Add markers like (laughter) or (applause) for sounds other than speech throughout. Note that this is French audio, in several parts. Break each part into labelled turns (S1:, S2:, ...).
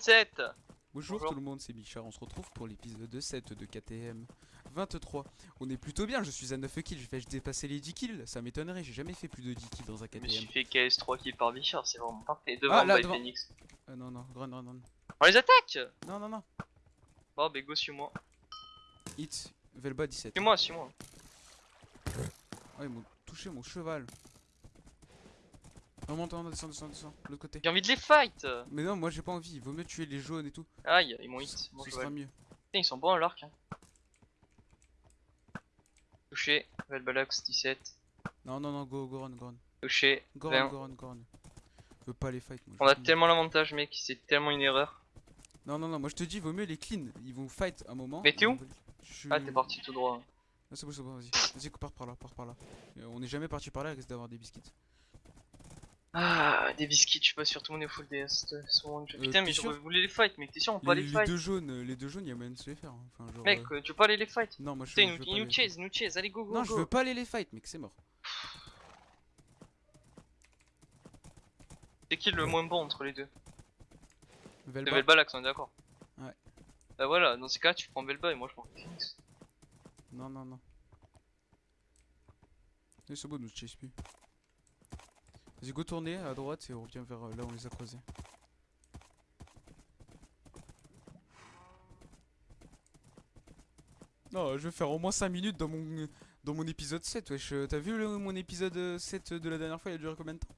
S1: 7
S2: Bonjour,
S1: Bonjour.
S2: tout le monde, c'est Bichard, on se retrouve pour l'épisode 7 de KTM 23. On est plutôt bien, je suis à 9 kills, je vais dépasser les 10 kills, ça m'étonnerait, j'ai jamais fait plus de 10 kills dans un
S1: Je me suis
S2: KTM.
S1: fait KS 3 kills par Bichard, c'est vraiment parfait. Devant
S2: Ah, là, devant.
S1: Phoenix.
S2: Ah non, non, run, run, run.
S1: On les attaque
S2: Non, non, non.
S1: Oh bah go suis-moi.
S2: Hit, Velba 17.
S1: Suis-moi, suis-moi.
S2: Ah, ils m'ont touché mon cheval. Remonte, remonte, descend, descend, descend, de l'autre côté.
S1: J'ai envie de les fight
S2: Mais non, moi j'ai pas envie, il vaut mieux tuer les jaunes et tout.
S1: Aïe, ils m'ont hit.
S2: Ce
S1: Bon, je
S2: sera mieux.
S1: Putain, ils sont bons à l'arc. Hein. Touché, Velbalax 17.
S2: Non, non, non, go, go, run, go, run.
S1: Touché,
S2: Go,
S1: 20.
S2: run, go, run, go, run. Je veux pas les fight, moi. je
S1: On a tellement l'avantage, mec, c'est tellement une erreur.
S2: Non, non, non, moi je te dis, vaut mieux les clean. Ils vont fight un moment.
S1: Mais t'es où
S2: Je
S1: Ah, t'es parti tout droit.
S2: C'est bon, c'est bon, vas-y. Vas-y, pars par là, pars par là. Euh, on est jamais parti par là, il risque d'avoir des biscuits.
S1: Ah, des biscuits, je suis pas sûr, tout le monde est full DS. de.
S2: Euh,
S1: Putain, mais j'aurais
S2: sûr
S1: voulu les fight, mec, t'es sûr, on peut pas
S2: Les,
S1: les
S2: les
S1: fight
S2: deux jaunes, euh, les deux jaunes, il y a moyen de se les faire. hein. Enfin, genre,
S1: Mec,
S2: euh,
S1: euh, tu veux pas aller les fight
S2: Non, moi je,
S1: Putain,
S2: je
S1: nous, nous
S2: les-
S1: chase, nous chase, allez go go
S2: Non, je veux pas aller les fight, mec, c'est mort.
S1: C'est qui le moins bon entre les deux
S2: Velba.
S1: Le Velbalax, on est d'accord
S2: Ouais.
S1: Bah voilà, dans ces cas, tu prends Velba et moi je prends Phoenix.
S2: Non, non, non. Et c'est bon, nous chase plus. Vas-y, go tourner à droite et on revient vers euh, là où on les a croisés. Non, je vais faire au moins 5 minutes dans mon, dans mon épisode 7, wesh. Euh, T'as vu le- mon épisode euh, 7 de la dernière fois, il a duré combien de temps?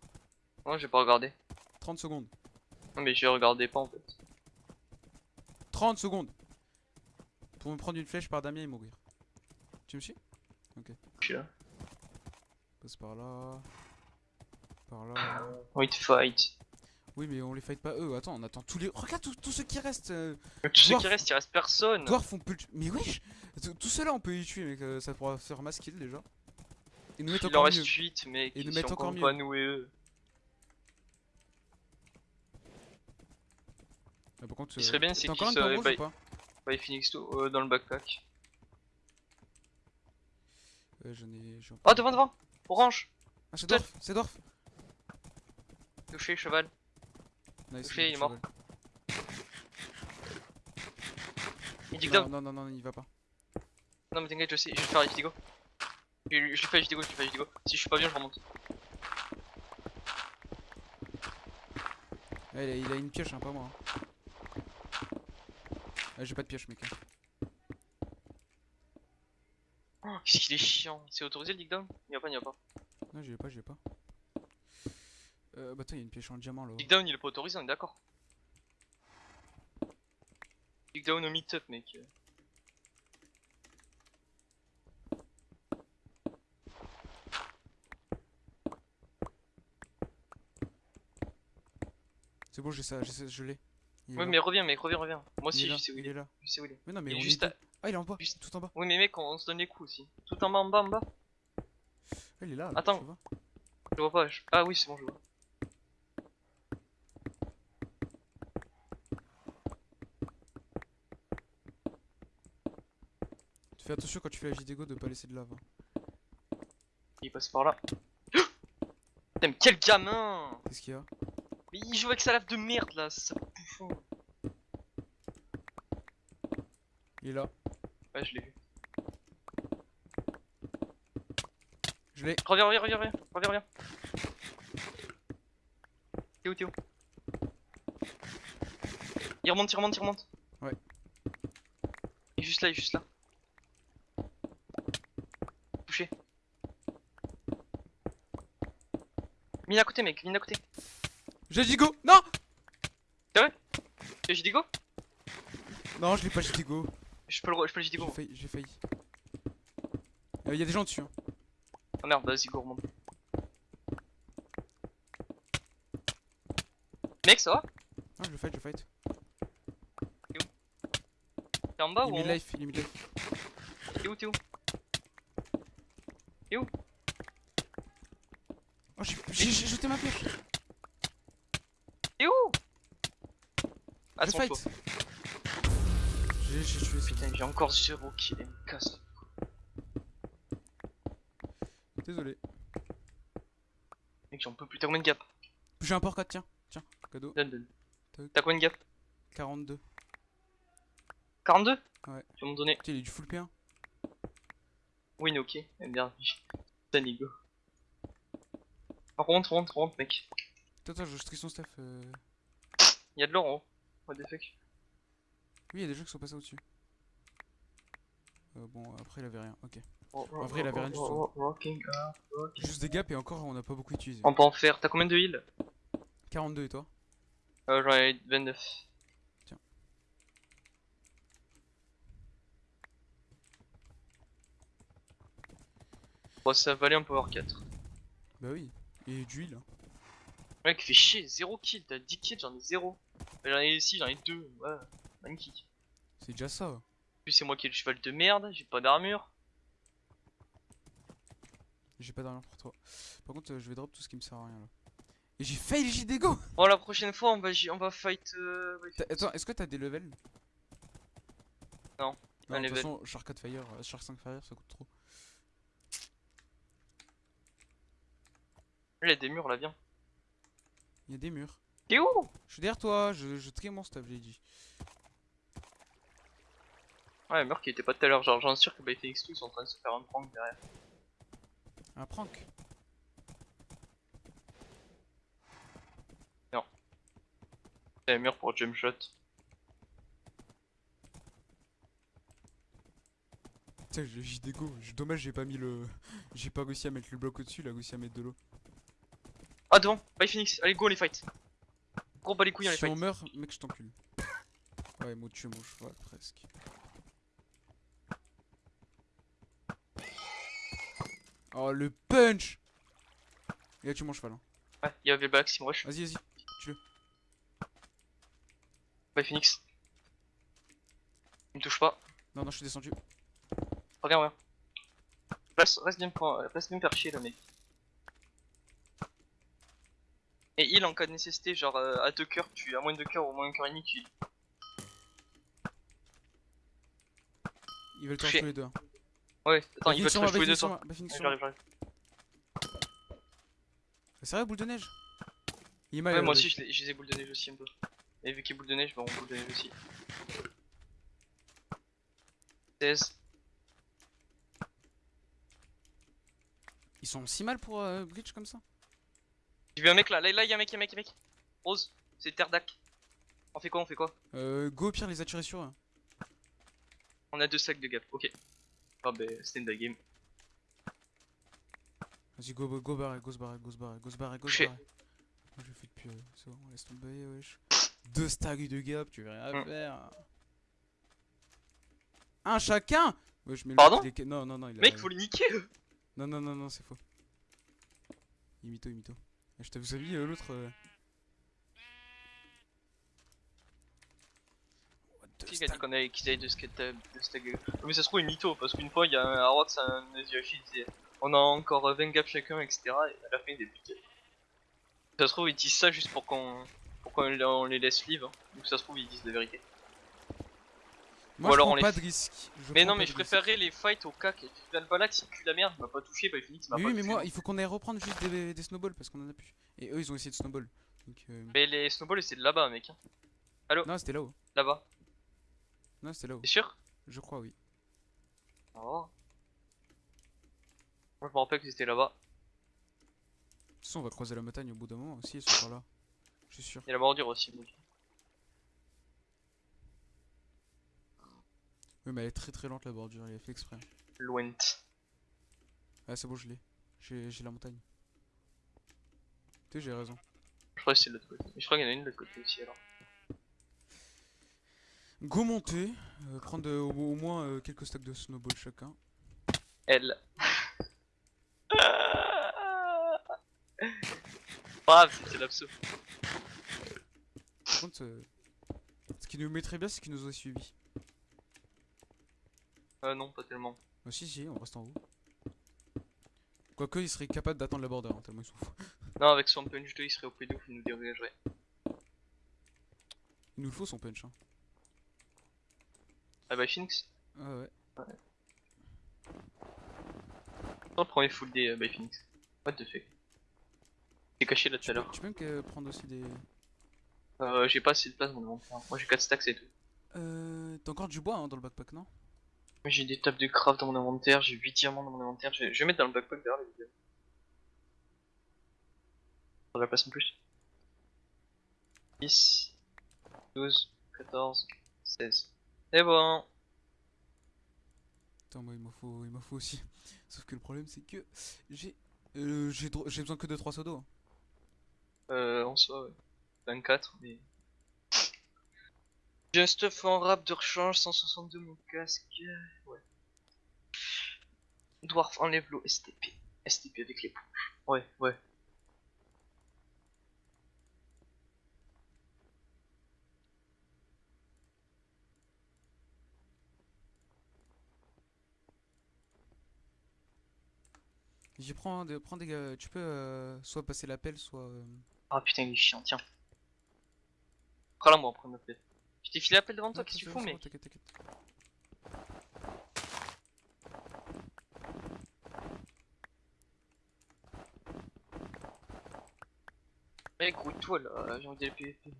S1: Non, j'ai pas regardé.
S2: 30 secondes.
S1: Non, mais j'ai regardé pas en fait.
S2: 30 secondes Pour me prendre une flèche par Damien et mourir. Tu me suis?
S1: Je suis là.
S2: Passe par là. Par là.
S1: Oui, fight.
S2: Oui, mais on les fight pas eux. Attends, on attend tous les. Regarde tous, ceux qui restent. euh,
S1: Tous ceux qui restent, il reste personne.
S2: Dwarf, on peut Mais wesh Tous- ceux-là, on peut y tuer, mec. euh, ça pourra faire mass kill déjà. Et nous mettre
S1: Il en
S2: encore
S1: reste
S2: mieux.
S1: 8, mec.
S2: Et nous mettre encore mieux.
S1: pas nous et eux.
S2: Ah, par contre,
S1: Ce qui serait bien, c'est qu'ils
S2: encore
S1: se
S2: pas
S1: Ouais, Phoenix tout euh, dans le backpack.
S2: Ouais, j'en ai.
S1: Oh, devant, devant Orange
S2: Ah, c'est. Dwarf C'est Dwarf
S1: Touché, cheval.
S2: Nice,
S1: Touché, il est mort. Il dit
S2: Non, non, non, non, il va pas.
S1: Non, mais t'inquiète, je sais, je vais faire Idigo. Je, je lui fais Idigo, je lui fais. Si je suis pas bien, je remonte.
S2: Ouais, il, a, il a une pioche, hein, pas moi. hein. Ah, j'ai pas de pioche, mec. hein.
S1: Oh, Qu'est-ce qu'il est chiant. C'est autorisé le dig down Il y a pas, il y a pas.
S2: Non, j'y ai pas, j'y ai pas. Euh, bah, attends, il y a une pioche en diamant là.
S1: Dig down, il est pas autorisé, on est d'accord. Dig down au meet-up, mec.
S2: C'est bon, j'ai ça, ça, je l'ai.
S1: Ouais,
S2: là.
S1: mais reviens, mec, reviens, reviens. Moi aussi, je sais où
S2: il
S1: il
S2: est là.
S1: Je sais où il est.
S2: Mais non, mais
S1: Il est
S2: on
S1: juste
S2: est
S1: à-
S2: deux. Ah, il est en bas,
S1: juste-
S2: tout en bas.
S1: Oui, mais mec, on, on se donne les coups aussi. Tout en bas, en bas, en bas.
S2: Ah, il est là.
S1: Attends. Je vois pas. je- Ah oui, c'est bon, je vois.
S2: Fais attention quand tu fais la JDGO de pas laisser de lave. hein.
S1: Il passe par là. (gasps) Putain, mais quel gamin
S2: Qu'est-ce qu'il y a?
S1: Mais il joue avec sa lave de merde là, ça bouffon.
S2: Il est là.
S1: Ouais, je l'ai vu.
S2: Je l'ai.
S1: Reviens, reviens, reviens, reviens, reviens, reviens. T'es où, t'es où? Il remonte, il remonte, il remonte.
S2: Ouais.
S1: Il est juste là, il est juste là. Touché. Mine à côté, mec, mine à côté.
S2: J'ai JDGO Non
S1: Et j'ai dit go
S2: Non, je l'ai pas JDGO.
S1: Je peux le, je peux le
S2: J'ai failli. J'ai failli. Il y a des gens dessus. Hein.
S1: Oh merde, vas-y, go, remonte. Mec, ça va
S2: Ah, je le fight, je le fight.
S1: T'es en bas
S2: il
S1: ou
S2: est
S1: en haut
S2: mid-life, il est mid-life.
S1: T'es où, t'es où
S2: Oh, j'ai jeté ma pioche.
S1: T'es où? Son
S2: fight.
S1: tour.
S2: J'ai tué,
S1: Putain, j'ai encore 0 kill, il me casse.
S2: Désolé.
S1: Mec, j'en peux plus. T'as combien de gap?
S2: J'ai un porc 4, tiens. Tiens, cadeau.
S1: Donne, donne. T'as combien de gap?
S2: 42.
S1: 42
S2: Ouais.
S1: Tu vas m'en donner.
S2: Putain, il est du full P1.
S1: Oui, mais ok. Eh Merde, (laughs) putain, Nigo. Rentre, rentre, rentre, mec.
S2: Attends, attends, je trie son stuff. euh.
S1: Y'a de l'or en haut. What the fuck.
S2: Oui, il y a des gens qui sont passés au-dessus. Euh, bon, après, il avait rien. Ok.
S1: En
S2: vrai, il avait rien du tout.
S1: Up.
S2: Juste des gaps et encore, on n'a pas beaucoup utilisé.
S1: On peut en faire. T'as combien de heal?
S2: 42 et toi?
S1: Euh, J'en ai 29.
S2: Tiens.
S1: Bon, ça valait un power 4.
S2: Bah oui. Et du heal. hein.
S1: Mec, fait chier, 0 kill. T'as 10 kills, j'en ai 0. J'en ai ici, j'en ai 2. Ouais, magnifique.
S2: C'est déjà ça.
S1: En plus, c'est moi qui ai le cheval de merde. J'ai pas d'armure.
S2: J'ai pas d'armure pour toi. Par contre, euh, je vais drop tout ce qui me sert à rien là. Et j'ai fail JD go
S1: Bon, la prochaine fois, on va, on va fight. Euh...
S2: Attends, est-ce que t'as des levels?
S1: Non,
S2: Non,
S1: un
S2: de toute
S1: level.
S2: façon, Shark 4 Fire, euh, Shark 5 Fire, ça coûte trop.
S1: Il y a des murs là, viens.
S2: Il y a des murs.
S1: T'es où?
S2: Je suis derrière toi, je, je mon stuff, j'ai dit.
S1: Ouais, un mur qui était pas tout à l'heure. Genre, j'en suis sûr que by Phoenix 2 ils sont en train de se faire un prank derrière.
S2: Un prank?
S1: C'est un mur pour jump shot.
S2: Putain, j'ai JD go. J'ai- Dommage, j'ai pas mis le. J'ai pas réussi à mettre le bloc au-dessus, il a réussi à mettre de l'eau.
S1: Ah, devant By Phoenix Allez, go, on les fight Gros, bas les couilles, on les
S2: Si on meurt, mec, je t'encule. Ouais, moi tuer mon cheval, presque. Oh, le punch Il a tué mon cheval. Hein.
S1: Ouais, il y avait le back, Sim Rush.
S2: Vas-y, vas-y.
S1: By Phoenix. Il me touche pas.
S2: Non, non, je suis descendu.
S1: Regarde, regarde. Reste, reste bien, reste bien perché, le mec. Et heal en cas de nécessité, genre euh, à deux cœurs, tu à moins de deux cœurs ou moins un cœur et demi, tu heal.
S2: Ils veulent te
S1: Touché.
S2: tous les deux. hein.
S1: Ouais, attends,
S2: Bah,
S1: ils veulent
S2: moi,
S1: jouer deux
S2: bah, moi.
S1: J'arrive, j'arrive.
S2: C'est vrai, boule de neige? Il est mal.
S1: Ouais,
S2: euh,
S1: moi aussi,
S2: deck.
S1: je les- je les ai boule de neige aussi un peu. Et vu qu'il y a boule de neige, bah on boule de neige aussi. 16.
S2: Ils sont si mal pour euh, Breach comme ça?
S1: J'ai vu un mec là, là, là, y'a un mec, y'a un mec, y'a un mec. Rose, c'est Terdac. On fait quoi, on fait quoi?
S2: Euh, Go, au pire, les attirer sur eux. hein.
S1: On a deux sacs de gap, ok. Ah bah, c'était une game.
S2: Vas-y, go, go, go, barré, go, se barrer, go, se barrer, go, se barrer, go, se barrer. Moi, je fais depuis. Euh, c'est bon, laisse tomber, wesh. Deux stacks de gap, tu veux rien
S1: Mm.
S2: faire. Un chacun Wesh, mais le
S1: Pardon?
S2: mec, il est- Non, non, non, il a.
S1: Mec, faut les niquer.
S2: Non, non, non, non, c'est faux. Imito, imito. Je t'avoue, vous avez euh, l'autre. euh,
S1: Qui a dit qu'on qu'ils avaient deux skate de de- Mais ça se trouve, il mytho, parce qu'une fois, il y a un Arrox, un Yoshi, il disait on a encore euh, 20 gaps chacun, etc. Et à la fin, il est piqué. Ça se trouve, ils disent ça juste pour qu'on pour qu'on les- on les laisse live. hein. Donc ça se trouve, ils disent la vérité.
S2: Moi,
S1: Ou
S2: je
S1: alors
S2: prends
S1: on les
S2: pas de risque. Je
S1: mais non, mais je préférerais les fights au cac. Tu viens de balak, s'il pue la merde, il m'a pas touché, bah Phoenix m'a pas
S2: oui, mais moi, il faut qu'on aille reprendre juste des, des snowballs parce qu'on en a plus. Et eux, ils ont essayé de snowball. Donc, euh...
S1: Mais les snowballs, c'est de là-bas, mec. hein.
S2: Non, c'était là-haut.
S1: Là-bas.
S2: Non, c'était là-haut.
S1: T'es sûr
S2: Je crois, oui.
S1: Oh. Moi, je me rappelle que c'était là-bas.
S2: De toute façon, on va croiser la montagne au bout d'un moment aussi, ils sont par là. Je suis sûr.
S1: Il y a la bordure aussi, moi.
S2: Oui, mais elle est très très lente la bordure, il a fait exprès.
S1: Loin.
S2: Ah, c'est bon, je l'ai. J'ai la montagne. Tu sais, j'ai raison.
S1: Je crois que c'est de l'autre côté. Mais je crois qu'il y en a une de l'autre côté aussi alors.
S2: Go monter, euh, prendre euh, au, au moins euh, quelques stacks de snowball chacun.
S1: Elle. (laughs) Brave, c'est l'abso.
S2: Par contre, ce qui nous mettrait bien, c'est qu'ils nous auraient suivis.
S1: Euh, non, pas tellement.
S2: Ah, si, si, on reste en haut. Quoique, ils seraient capables d'attendre la border, hein, tellement ils sont fous. (laughs)
S1: Non, avec son punch 2, il serait au plus de ouf, il nous dégagerait.
S2: Il nous le faut son punch. Hein.
S1: Ah bah, Phoenix.
S2: Ah ouais.
S1: Dans le premier full day euh, by Phoenix. What the fuck C'est caché là tout
S2: Tu
S1: à l'heure.
S2: tu peux même que- prendre aussi des.
S1: Euh, j'ai pas assez de place dans inventaire. Moi j'ai 4 stacks et tout.
S2: Euh, T'as encore du bois hein, dans le backpack, non?
S1: J'ai des tables de craft dans mon inventaire, j'ai 8 diamants dans mon inventaire. Je je vais mettre dans le backpack derrière les vidéos. Pour la place en plus. 10, 12, 14, 16. C'est bon.
S2: Attends, moi il m'en faut, il m'en faut aussi. (laughs) Sauf que le problème c'est que j'ai euh, j'ai besoin que de 3 seaux d'eau. hein.
S1: Euh, en soi, ouais. 24, mais. J'ai un stuff en rap de rechange, 162 mon casque. Ouais. Dwarf enlève l'eau, STP. STP avec l'éponge. Ouais, ouais.
S2: J'y prends, des, prends des gars, tu peux euh, soit passer l'appel, soit. euh,
S1: Ah putain, il est chiant, tiens. Prends-la moi, prends l'appel. Je t'ai filé l'appel devant toi, qu'est-ce que tu fous, mec
S2: T'inquiète, t'inquiète.
S1: Mec, grouille-toi là, j'ai envie d'aller PVP.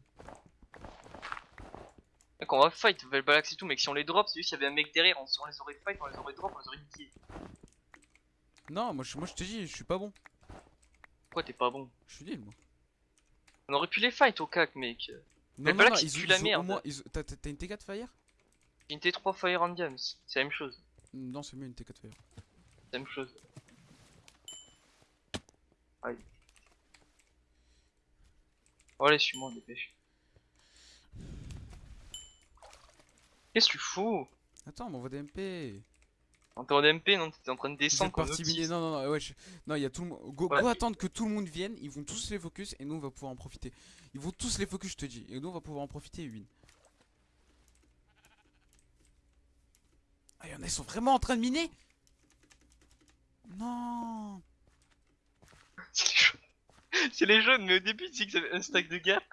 S1: Mec, on va fight, Velbalax et tout, mec. Si on les drop, c'est juste qu'il y avait un mec derrière, on, on les aurait fight, on les aurait drop, on les aurait niqué.
S2: Non, moi je, moi je te dis, je suis pas bon.
S1: Pourquoi t'es pas bon?
S2: Je suis nul, moi.
S1: On aurait pu les fight au cac, mec.
S2: Non,
S1: Balak,
S2: non,
S1: il
S2: ils,
S1: pue la merde.
S2: moins- ils ont- T'as une T4 Fire?
S1: Une T3 Fire and Diams, c'est la même chose.
S2: Non, c'est mieux une T4 Fire.
S1: C'est la même chose. Aïe. Oh, allez, suis-moi, dépêche. Qu'est-ce que tu fous?
S2: Attends, m'envoie des MP.
S1: En temps d'MP, non T'étais en train de descendre comme.
S2: Non, non, non, ouais, je- non, il y a tout le monde. Go,
S1: Ouais.
S2: go attendre que tout le monde vienne, ils vont tous les focus et nous on va pouvoir en profiter. Ils vont tous les focus, je te dis, et nous on va pouvoir en profiter et win. Ah, y'en a, ils sont vraiment en train de miner? Non (laughs)
S1: C'est les jaunes. C'est les jaunes, mais au début, tu sais qu'ils avaient un stack de gap.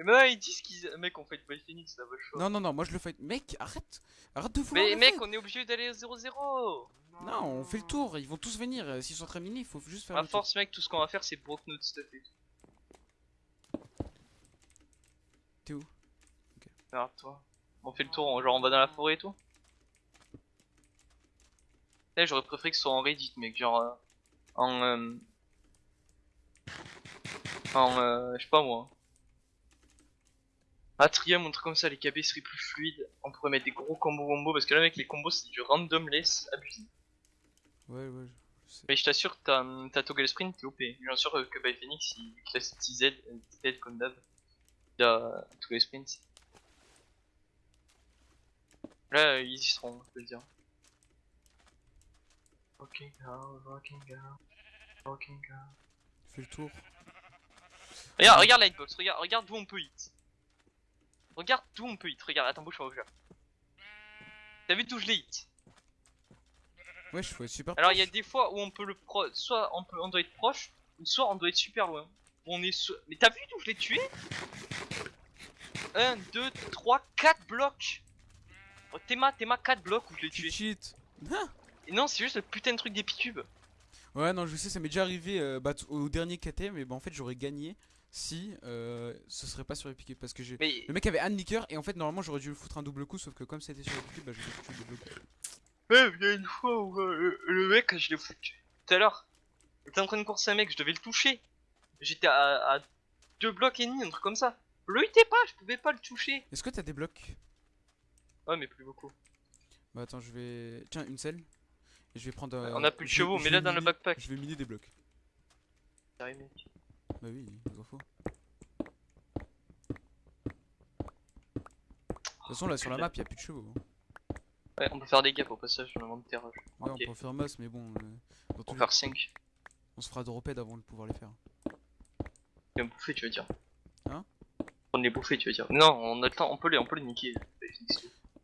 S1: Et maintenant, ils disent qu'ils. Mec, on fight by Phoenix, va le choix.
S2: Non, non, non, moi je le fight. Mec, arrête Arrête de vouloir
S1: mais mec, on est obligé d'aller au 0-0.
S2: Non, on fait le tour, ils vont tous venir. euh, S'ils sont de miner, il faut juste faire
S1: À
S2: le tour.
S1: force, mec, tout ce qu'on va faire, c'est broke notre stuff et tout.
S2: T'es où?
S1: Regarde, toi. On fait le tour, genre on va dans la forêt et tout. Eh, j'aurais préféré que ce soit en Reddit, mec, genre. euh, en. euh, en. euh, je sais pas moi. Atrium, un truc comme ça, les KB seraient plus fluides. On pourrait mettre des gros combos wombo parce que là, mec, les combos c'est du randomless abusé.
S2: Ouais, ouais, je sais.
S1: Mais je t'assure t'as toggle sprint, t'es OP. Bien sûr que by Phoenix, il classe TZ, TZ comme d'hab. Il a toggle sprint. Là, ils y seront, je peux le dire. Walking out, walking out, walking out.
S2: Fais le tour.
S1: Regarde, regarde Lightbox, regarde, regarde d'où on peut hit. Regarde d'où on peut hit, regarde, attends, bouge, bouge. T'as vu d'où je l'ai hit
S2: Ouais, je fais super.
S1: Alors il y a des fois où on peut le pro, soit on peut, on doit être proche, ou soit on doit être super loin. On est, so- mais t'as vu d'où je l'ai tué 1, 2, 3, 4 blocs. Oh, Théma, Théma, 4 blocs où je l'ai
S2: Tu
S1: tué.
S2: cheat Ah
S1: Et non, c'est juste le putain de truc des picubes.
S2: Ouais, non, je sais, ça m'est déjà arrivé euh, bah, au dernier KT, mais bah, en fait, j'aurais gagné si euh, ce serait pas sur Epic parce que j'ai.
S1: Mais
S2: Le mec avait un liqueur et en fait, normalement, j'aurais dû le foutre un double coup, sauf que comme c'était sur Epic, bah, j'ai foutu le double coup.
S1: il y a une fois où euh, le, mec, je l'ai foutu tout à l'heure. Il était en train de courser un mec, je devais le toucher. J'étais à, à 2 blocs et demi, un truc comme ça. Le hitais pas, je pouvais pas le toucher.
S2: Est-ce que t'as des blocs?
S1: Ouais, mais plus beaucoup.
S2: Bah, attends, je vais. Tiens, une selle. Et je vais prendre. euh,
S1: On a plus de chevaux, mais là dans le backpack.
S2: Je vais miner des blocs.
S1: Mec.
S2: Bah oui, il en faut. De toute façon, là sur la map, il a plus de chevaux. hein.
S1: Ouais, on peut faire des gaps au passage dans l'inventaire.
S2: Ouais,
S1: Ok.
S2: on peut en faire masse, mais bon. euh,
S1: Pour
S2: les
S1: faire
S2: cas,
S1: 5.
S2: On se fera drophead avant de pouvoir les faire.
S1: Et bouffer, tu veux dire.
S2: Hein?
S1: On les bouffer, tu veux dire. Non, on a le temps, on peut les, on peut les niquer.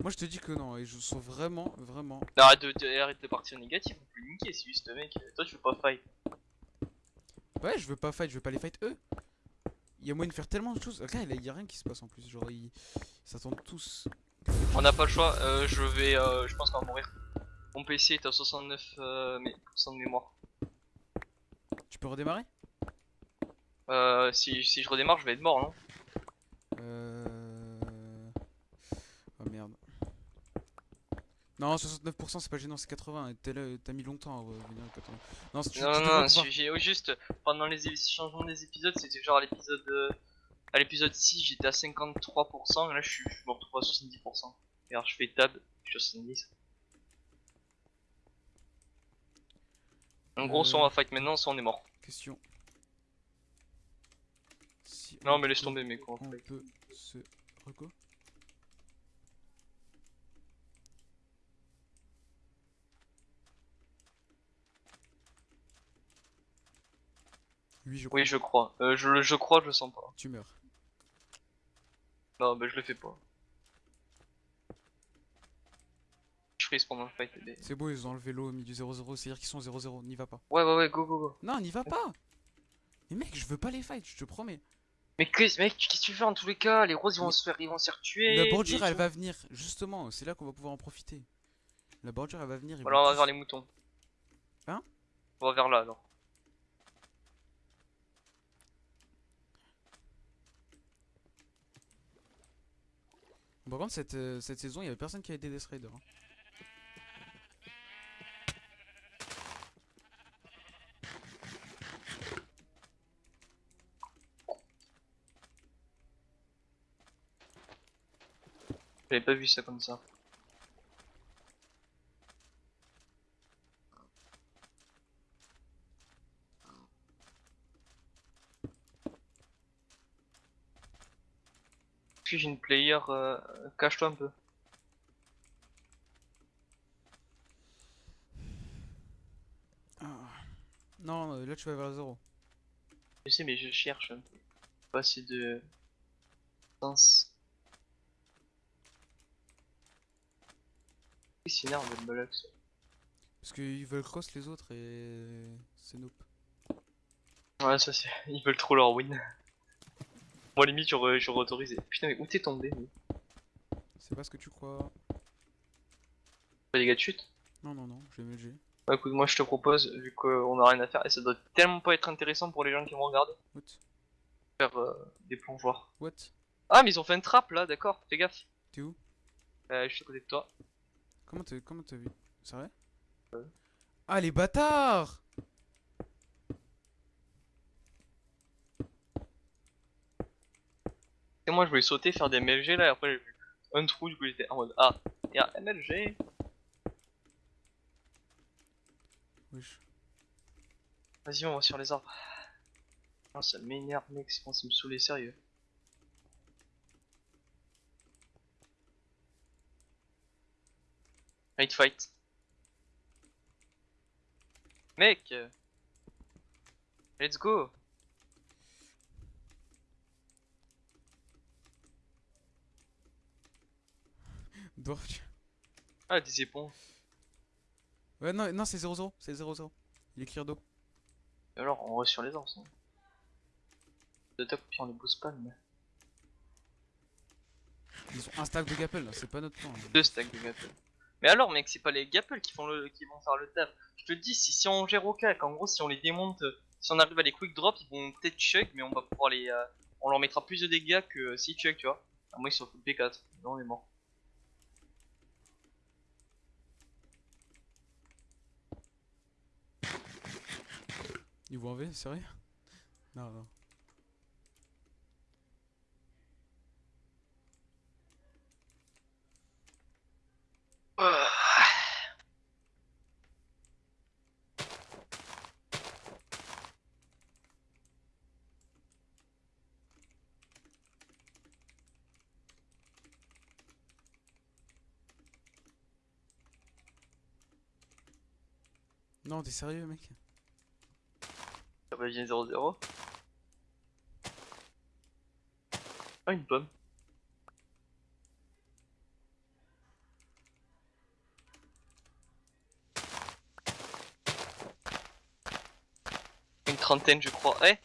S2: Moi, je te dis que non, et je sens vraiment, vraiment.
S1: Arrête de, de- arrête de partir négatif, on peut les niquer, c'est juste mec. Toi, tu veux pas fight.
S2: Ouais, je veux pas fight, je veux pas les fight eux. Il y a moyen de faire tellement de choses. Regarde, il y a rien qui se passe en plus. Genre, ils s'attendent tous.
S1: On n'a pas le choix, euh, je vais, euh, je pense qu'on va mourir. Mon PC est à 69 euh, mais, de mémoire.
S2: Tu peux redémarrer?
S1: Euh, si, si je redémarre, je vais être mort, non
S2: Euh, merde. Non, 69% c'est pas gênant, c'est 80. et t'es là- T'as mis longtemps à revenir à 80. Non, tu,
S1: Non,
S2: tu
S1: non, non, j'ai au juste pendant les changements des épisodes, c'était genre à l'épisode euh, à l'épisode 6, j'étais à 53%, et là je suis je me retrouve à 70%. Et alors je fais tab, je suis à 70. En gros, soit on va fight maintenant, soit on est mort.
S2: Question. Si
S1: Non,
S2: on
S1: mais laisse tomber, mec, on
S2: On peut se. Reco Oui, je crois.
S1: Oui, je crois. Euh, je, je crois, je le sens pas.
S2: Tu meurs.
S1: Non, bah je le fais pas. Je freeze pendant le fight. mais-
S2: C'est beau, ils ont enlevé l'eau au milieu 0-0, c'est-à-dire qu'ils sont 0-0, n'y va pas.
S1: Ouais, ouais, ouais, go, go, go.
S2: Non, n'y va pas Mais mec, je veux pas les fight, je te promets.
S1: Mais qu'est-ce mec, qu'est-ce que tu fais en tous les cas? Les roses ils vont
S2: Mais-
S1: se faire, ils vont se faire tuer.
S2: La bordure, elle va venir, justement, c'est là qu'on va pouvoir en profiter. La bordure, elle va venir. ils vont
S1: Alors on va
S2: tous-
S1: vers les moutons.
S2: Hein?
S1: On va vers là alors.
S2: Par contre, cette, euh, cette saison, il y avait personne qui a aidé Death Rider. hein.
S1: J'avais pas vu ça comme ça. Une player, euh, cache-toi un peu.
S2: Ah. Non, euh, là tu vas vers 0.
S1: Je sais mais je cherche un peu. Pas assez de sens. Il s'énerve le Molox.
S2: Parce qu'ils veulent cross les autres et c'est nope.
S1: Ouais ça c'est. (laughs) Ils veulent trop leur win. Moi limite j'aurais autorisé. Putain mais où t'es tombé.
S2: C'est pas ce que tu crois.
S1: Pas des gars de chute
S2: Non, non, non, j'ai MLG.
S1: Bah écoute moi je te propose, vu qu'on a rien à faire, et ça doit tellement pas être intéressant pour les gens qui vont regarder,
S2: What
S1: faire euh, des plongeoires.
S2: What
S1: Ah mais ils ont fait une trappe là, d'accord, fais gaffe.
S2: T'es où
S1: Euh, je suis à côté de toi.
S2: Comment t'as comment t'as vu? C'est vrai?
S1: Ouais.
S2: Ah, les bâtards
S1: Et moi je voulais sauter, faire des MLG là, et après j'ai vu un trou, du coup j'étais en mode Ah, il y a MLG.
S2: Wesh.
S1: Vas-y on va sur les arbres. Non ça m'énerve mec, c'est commence à me saouler sérieux. Fight fight. Mec euh, Let's go Ah des éponges.
S2: Ouais, non, non c'est 0-0, c'est 0-0. Il est clear d'eau.
S1: Et alors on va sur les arbres ça. D'attaque puis on les booste pas mais.
S2: Ils ont un stack de gapple, là, c'est pas notre plan. hein.
S1: Deux stacks de gapple. Mais alors mec c'est pas les gapple qui font le qui vont faire le taf. Je te le dis si, si on gère au cac, en gros si on les démonte, euh, si on arrive à les quick drop, ils vont peut-être chug mais on va pouvoir les. euh, on leur mettra plus de dégâts que s'ils chug tu vois. À moins ils sont full P4. Non on est mort.
S2: Ils vont en V, sérieux Non, non. Non, t'es sérieux, mec?
S1: Va bien 0-0. Ah une pomme. Une trentaine je crois. Eh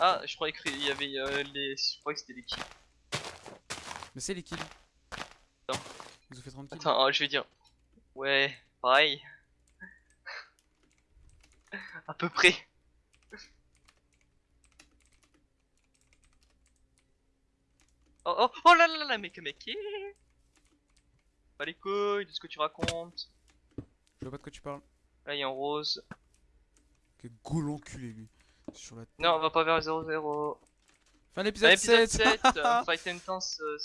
S1: Ah je croyais qu'il y avait euh, les. Je croyais que c'était les kills.
S2: Mais c'est les kills.
S1: Attends.
S2: Ils ont fait 30 kills.
S1: Attends, ah, je vais dire. Ouais, pareil. (laughs) à peu près. Oh oh oh là là là mec mec. Pas les couilles de ce que tu racontes.
S2: Je vois pas de quoi tu parles.
S1: Là, il a un rose.
S2: Quel goul enculé lui. Sur la
S1: Non, on va pas vers 0-0.
S2: Fin l'épisode
S1: l'épisode
S2: 7
S1: 7, (laughs) euh, Fight Intense, euh,